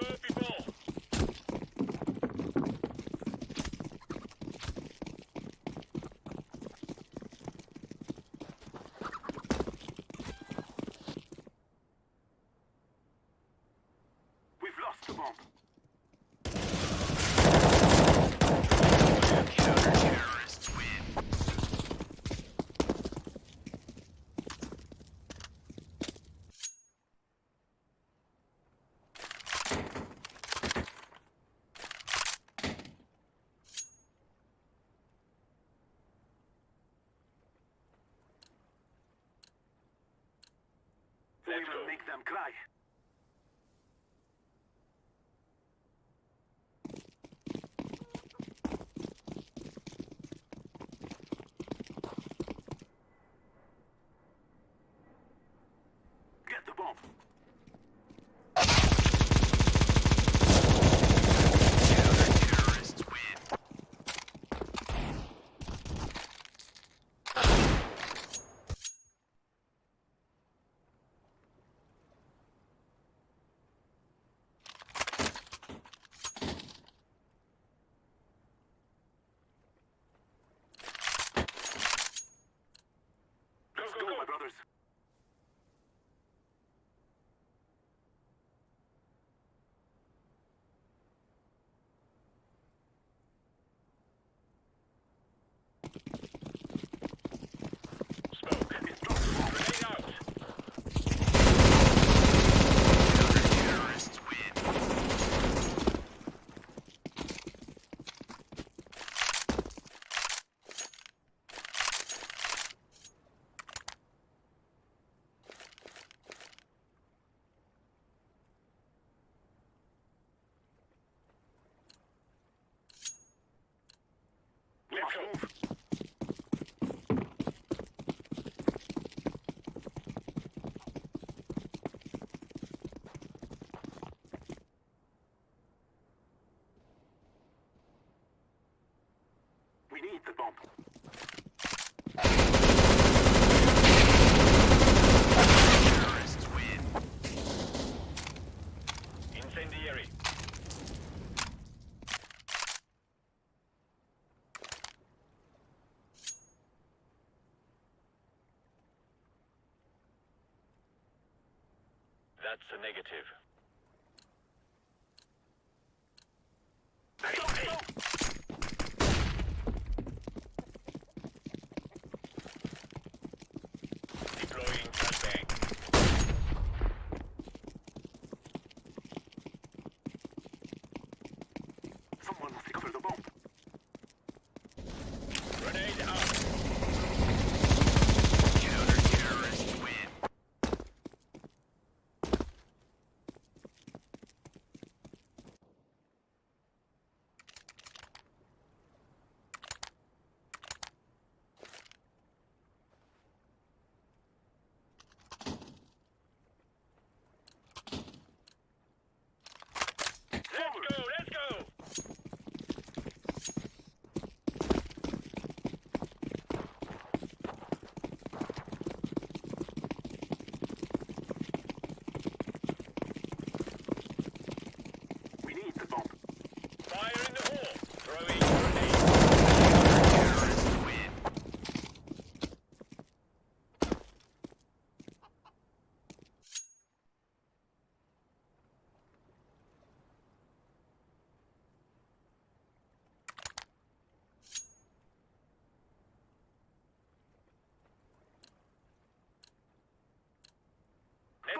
Let's Let's go! go, people. We've lost the bomb. Counter-terrorists win. We Let's That's a negative.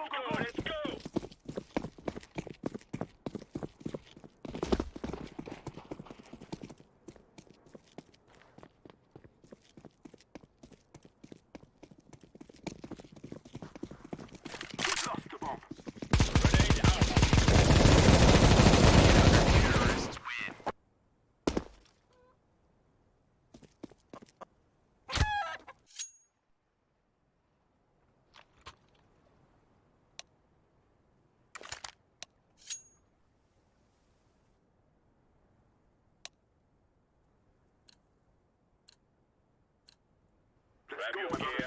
go, go, go. Grab go,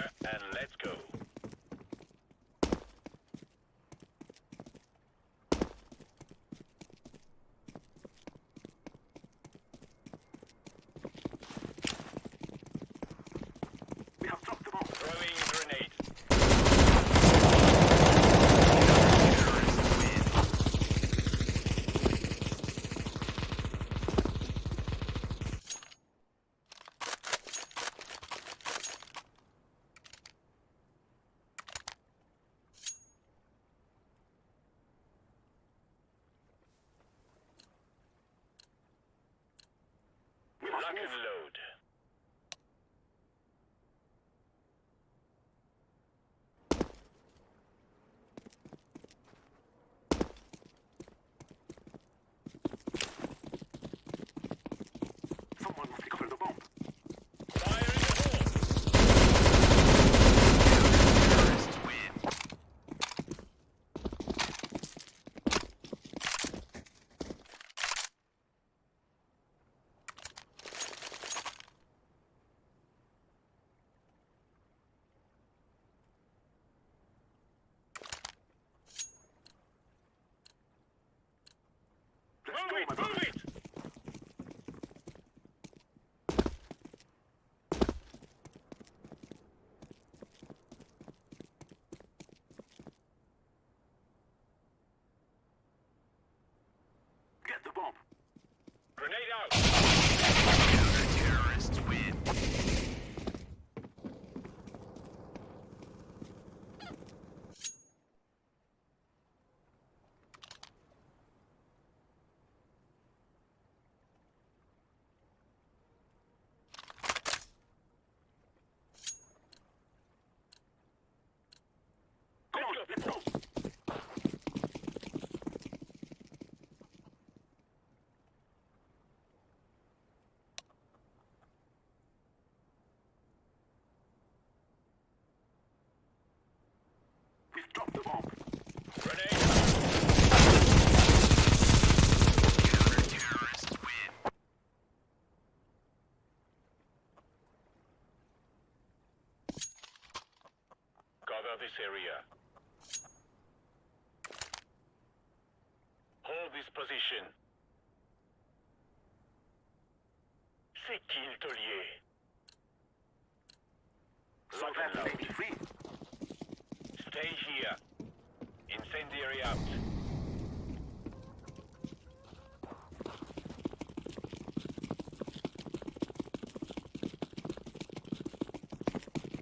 We must Lock move. and load. Someone must recover the bomb. Fire in the hole. Let's Move go, it, my brother. move it. Get the bomb. Grenade out. Come on, let's go. We've the bomb. Cover this area. Hold this position. C'est qui le taulier? So Lock and load. free. Stay. Incendiary out.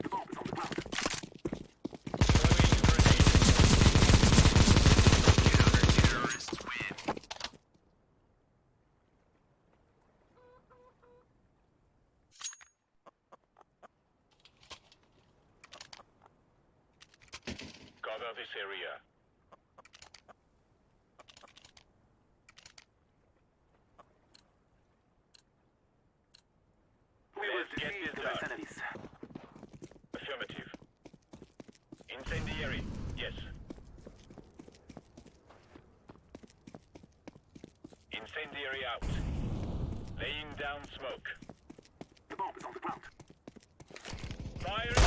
The bomb is on the ground. Throwing grenade. Cover this area. We will get this done. Affirmative. Incendiary. Yes. Incendiary out. Laying down smoke. The bomb is on the ground. Fire!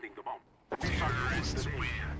the bomb. Pirates win.